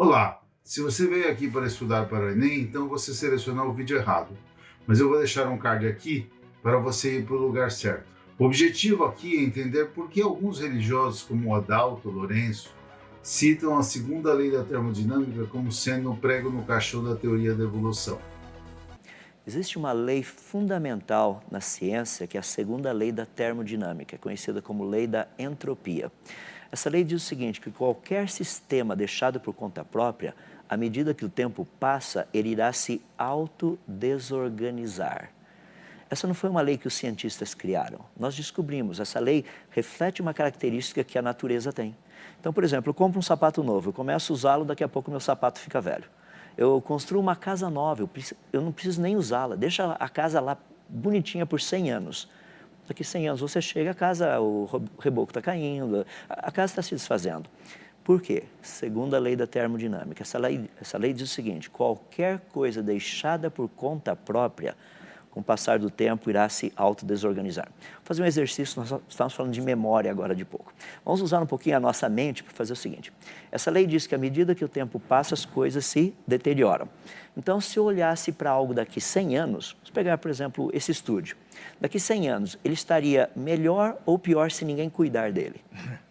Olá, se você veio aqui para estudar para o Enem, então você selecionou o vídeo errado. Mas eu vou deixar um card aqui para você ir para o lugar certo. O objetivo aqui é entender por que alguns religiosos, como Adalto Lourenço, citam a segunda lei da termodinâmica como sendo um prego no caixão da teoria da evolução. Existe uma lei fundamental na ciência, que é a segunda lei da termodinâmica, conhecida como lei da entropia. Essa lei diz o seguinte, que qualquer sistema deixado por conta própria, à medida que o tempo passa, ele irá se autodesorganizar. Essa não foi uma lei que os cientistas criaram. Nós descobrimos, essa lei reflete uma característica que a natureza tem. Então, por exemplo, eu compro um sapato novo, eu começo a usá-lo, daqui a pouco meu sapato fica velho. Eu construo uma casa nova, eu, não preciso nem usá-la, deixa a casa lá bonitinha por 100 anos. Daqui 100 anos você chega, a casa, o reboco está caindo, a, casa está se desfazendo. Por quê? Segundo a lei da termodinâmica, essa lei, essa lei diz o seguinte, qualquer coisa deixada por conta própria com o passar do tempo, irá se autodesorganizar. Vou fazer um exercício, nós estamos falando de memória agora de pouco. Vamos usar um pouquinho a nossa mente para fazer o seguinte. Essa lei diz que à medida que o tempo passa, as coisas se deterioram. Então, se eu olhasse para algo daqui 100 anos, vamos pegar, por exemplo, esse estúdio. Daqui 100 anos, ele estaria melhor ou pior se ninguém cuidar dele?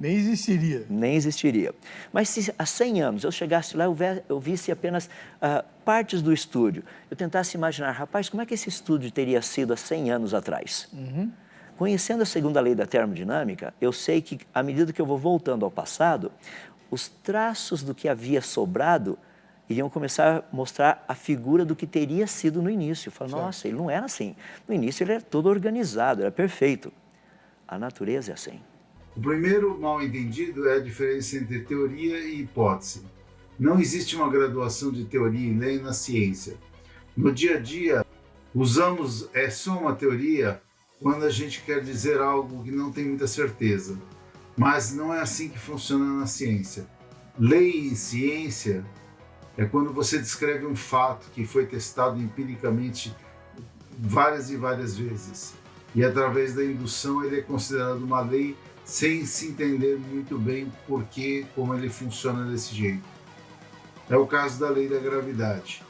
Nem existiria. Nem existiria. Mas se há 100 anos eu chegasse lá e eu visse apenas uh, partes do estúdio, eu tentasse imaginar, rapaz, como é que esse estúdio teria sido há 100 anos atrás? Uhum. Conhecendo a segunda lei da termodinâmica, eu sei que, à medida que eu vou voltando ao passado, os traços do que havia sobrado iriam começar a mostrar a figura do que teria sido no início. Falo, nossa, ele não era assim. No início ele era todo organizado, era perfeito. A natureza é assim. O primeiro mal entendido é a diferença entre teoria e hipótese. Não existe uma graduação de teoria e lei na ciência. No dia a dia, usamos é só uma teoria quando a gente quer dizer algo que não tem muita certeza. Mas não é assim que funciona na ciência. Lei em ciência é quando você descreve um fato que foi testado empiricamente várias e várias vezes. E através da indução ele é considerado uma lei sem se entender muito bem por que, como ele funciona desse jeito. É o caso da lei da gravidade.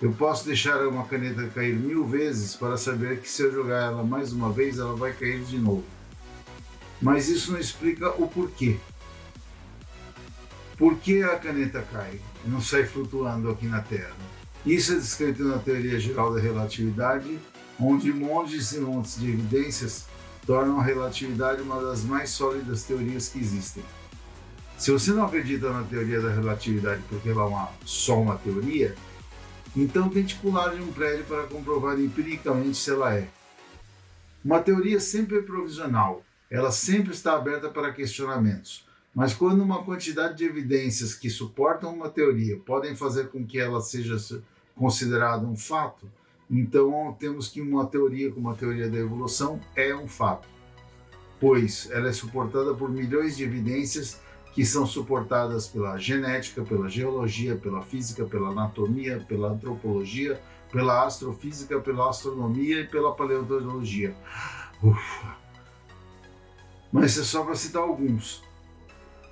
Eu posso deixar uma caneta cair mil vezes para saber que se eu jogar ela mais uma vez, ela vai cair de novo. Mas isso não explica o porquê. Por que a caneta cai não sai flutuando aqui na Terra? Isso é descrito na teoria geral da relatividade, onde montes e montes de evidências tornam a relatividade uma das mais sólidas teorias que existem. Se você não acredita na teoria da relatividade porque ela é uma, só uma teoria, então tente pular de um prédio para comprovar empiricamente se ela é. Uma teoria sempre é provisional, ela sempre está aberta para questionamentos, mas quando uma quantidade de evidências que suportam uma teoria podem fazer com que ela seja considerada um fato, então, temos que uma teoria como a teoria da evolução é um fato, pois ela é suportada por milhões de evidências que são suportadas pela genética, pela geologia, pela física, pela anatomia, pela antropologia, pela astrofísica, pela astronomia e pela paleontologia. Ufa. Mas é só para citar alguns.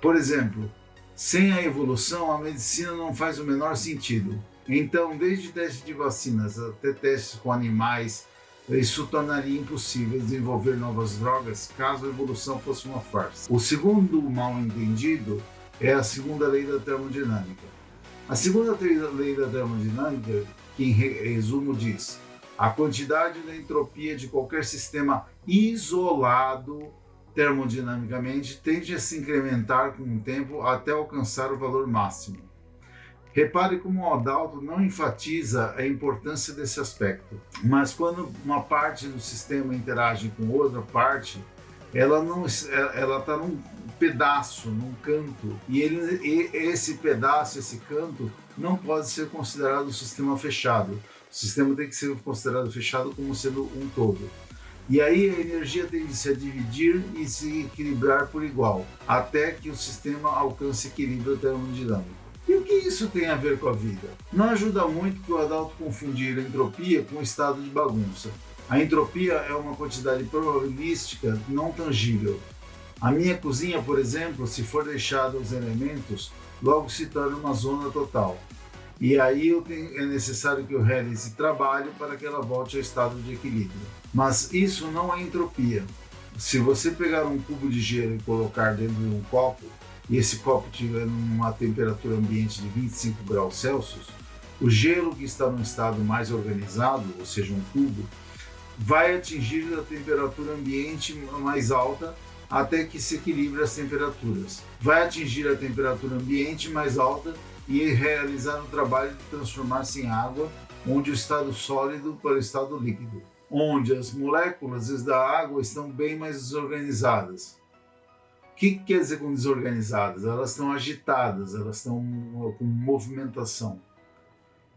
Por exemplo, sem a evolução, a medicina não faz o menor sentido. Então, desde testes de vacinas até testes com animais, isso tornaria impossível desenvolver novas drogas caso a evolução fosse uma farsa. O segundo mal entendido é a segunda lei da termodinâmica. A segunda lei da termodinâmica, que em resumo diz, a quantidade da entropia de qualquer sistema isolado termodinamicamente tende a se incrementar com o tempo até alcançar o valor máximo. Repare como o Adalto não enfatiza a importância desse aspecto, mas quando uma parte do sistema interage com outra parte, ela não ela está num pedaço, num canto, e, ele, e esse pedaço, esse canto, não pode ser considerado um sistema fechado. O sistema tem que ser considerado fechado como sendo um todo. E aí a energia tende a dividir e se equilibrar por igual, até que o sistema alcance equilíbrio termodinâmico. E o que isso tem a ver com a vida? Não ajuda muito que o Adalto confundir a entropia com o estado de bagunça. A entropia é uma quantidade probabilística não tangível. A minha cozinha, por exemplo, se for deixada os elementos, logo se torna uma zona total. E aí é necessário que eu realize trabalho para que ela volte ao estado de equilíbrio. Mas isso não é entropia. Se você pegar um cubo de gelo e colocar dentro de um copo, e esse copo tiver uma temperatura ambiente de 25 graus Celsius, o gelo que está no estado mais organizado, ou seja, um cubo, vai atingir a temperatura ambiente mais alta até que se equilibre as temperaturas. Vai atingir a temperatura ambiente mais alta e realizar o trabalho de transformar-se em água, onde o estado sólido para o estado líquido, onde as moléculas da água estão bem mais desorganizadas. O que quer dizer com desorganizadas? Elas estão agitadas, elas estão com movimentação.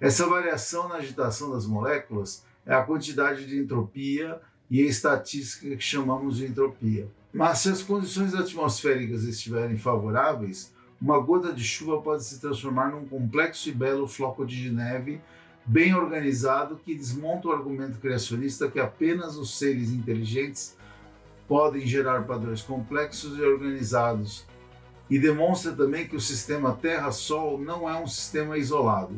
Essa variação na agitação das moléculas é a quantidade de entropia e a estatística que chamamos de entropia. Mas se as condições atmosféricas estiverem favoráveis, uma gota de chuva pode se transformar num complexo e belo floco de neve bem organizado que desmonta o argumento criacionista que apenas os seres inteligentes podem gerar padrões complexos e organizados e demonstra também que o sistema Terra-Sol não é um sistema isolado.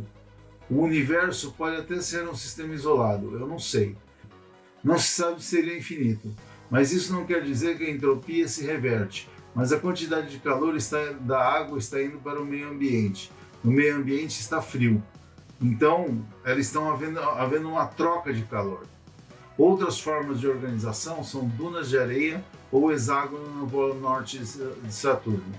O universo pode até ser um sistema isolado, eu não sei. Não se sabe se ele é infinito, mas isso não quer dizer que a entropia se reverte, mas a quantidade de calor está, da água está indo para o meio ambiente. O meio ambiente está frio. Então, elas estão havendo, havendo uma troca de calor. Outras formas de organização são dunas de areia ou hexágono no polo norte de Saturno.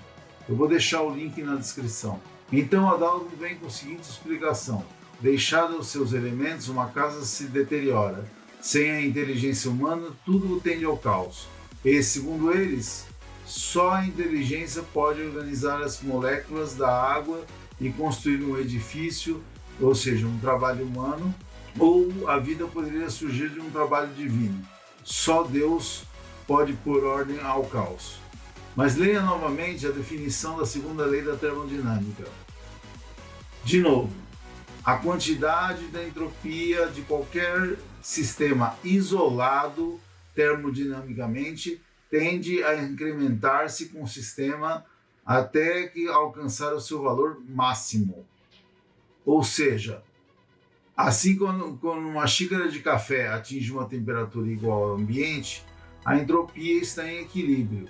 Eu vou deixar o link na descrição. Então, Adalvo vem com a seguinte explicação. Deixada os seus elementos, uma casa se deteriora. Sem a inteligência humana, tudo tende ao caos. E, segundo eles, só a inteligência pode organizar as moléculas da água e construir um edifício, ou seja, um trabalho humano, ou a vida poderia surgir de um trabalho divino. Só Deus pode pôr ordem ao caos. Mas leia novamente a definição da segunda lei da termodinâmica. De novo, a quantidade da entropia de qualquer sistema isolado termodinamicamente tende a incrementar-se com o sistema até que alcançar o seu valor máximo. Ou seja, assim quando, uma xícara de café atinge uma temperatura igual ao ambiente, a entropia está em equilíbrio.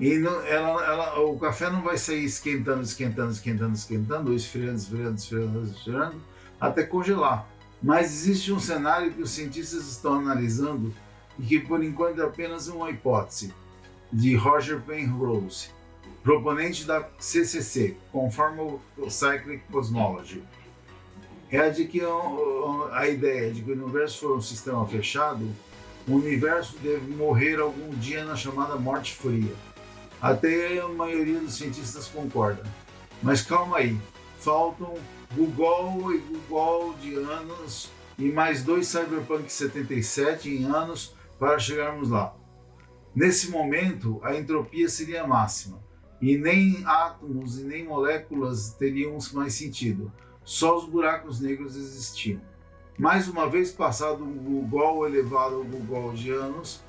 E não, ela, ela, o café não vai sair esquentando, esquentando, esquentando, esquentando, ou esfriando, esfriando, esfriando, esfriando, até congelar. Mas existe um cenário que os cientistas estão analisando e que por enquanto é apenas uma hipótese, de Roger Penrose, proponente da CCC, Conformal Cyclic Cosmology. É a de que a ideia de que o universo for um sistema fechado, o universo deve morrer algum dia na chamada morte fria. Até a maioria dos cientistas concorda. Mas calma aí, faltam Google e Google de anos e mais dois Cyberpunk 77 em anos para chegarmos lá. Nesse momento, a entropia seria máxima, e nem átomos e nem moléculas teriam mais sentido, só os buracos negros existiam. Mais uma vez passado o Google elevado ao Google de anos,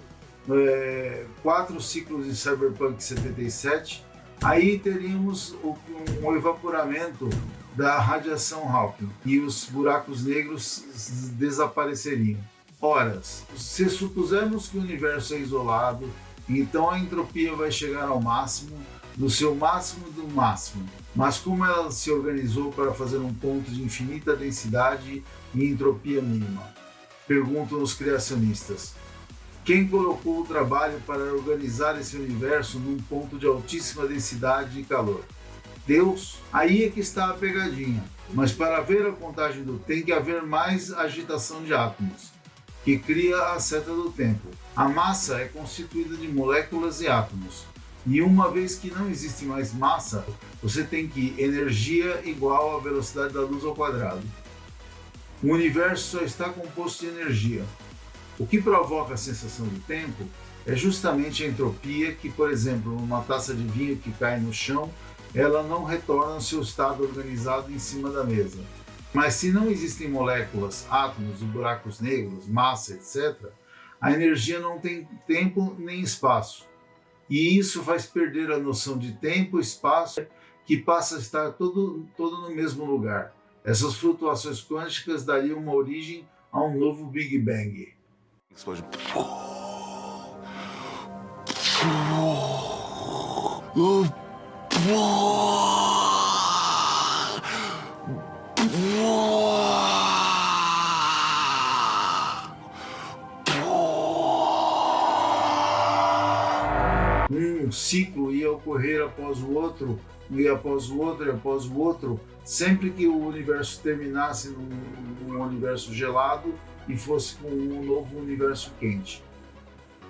é, quatro ciclos de Cyberpunk 77, aí teríamos um evaporamento da radiação Hawking e os buracos negros desapareceriam horas. Se supusermos que o universo é isolado, então a entropia vai chegar ao máximo, no seu máximo do máximo. Mas como ela se organizou para fazer um ponto de infinita densidade e entropia mínima? Perguntam os criacionistas. Quem colocou o trabalho para organizar esse universo num ponto de altíssima densidade e calor? Deus? Aí é que está a pegadinha. Mas para ver a contagem do tem que haver mais agitação de átomos que cria a seta do tempo. A massa é constituída de moléculas e átomos. E uma vez que não existe mais massa, você tem que energia igual à velocidade da luz ao quadrado. O universo só está composto de energia. O que provoca a sensação do tempo é justamente a entropia que, por exemplo, numa taça de vinho que cai no chão, ela não retorna ao seu estado organizado em cima da mesa. Mas se não existem moléculas, átomos e buracos negros, massa, etc., a energia não tem tempo nem espaço. E isso faz perder a noção de tempo, espaço, que passa a estar todo, todo no mesmo lugar. Essas flutuações quânticas dariam uma origem a um novo Big Bang. Explode. Ciclo ia ocorrer após o outro, e após o outro, e após o outro, sempre que o universo terminasse num, num universo gelado e fosse com um novo universo quente.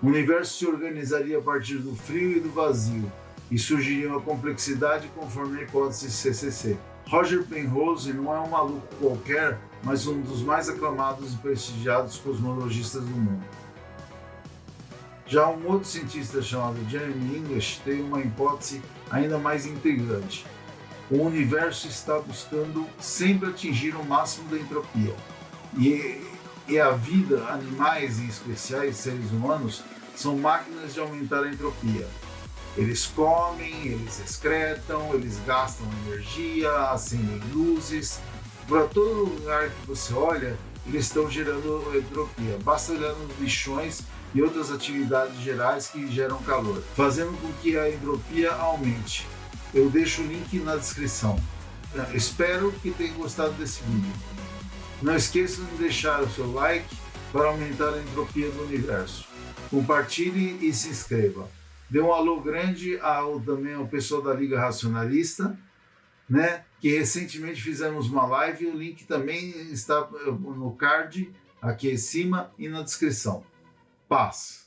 O universo se organizaria a partir do frio e do vazio, e surgiria uma complexidade conforme a hipótese CCC. Roger Penrose não é um maluco qualquer, mas um dos mais aclamados e prestigiados cosmologistas do mundo. Já um outro cientista chamado Jeremy English tem uma hipótese ainda mais intrigante. O universo está buscando sempre atingir o máximo da entropia. E, e a vida, animais e especiais, seres humanos, são máquinas de aumentar a entropia. Eles comem, eles excretam, eles gastam energia, acendem luzes. Para todo lugar que você olha, eles estão gerando entropia. Basta olhar nos lixões e outras atividades gerais que geram calor, fazendo com que a entropia aumente. Eu deixo o link na descrição. Espero que tenham gostado desse vídeo. Não esqueçam de deixar o seu like para aumentar a entropia do universo. Compartilhe e se inscreva. Dê um alô grande ao também ao pessoal da Liga Racionalista, né? Que recentemente fizemos uma live. O link também está no card aqui em cima e na descrição. Paz.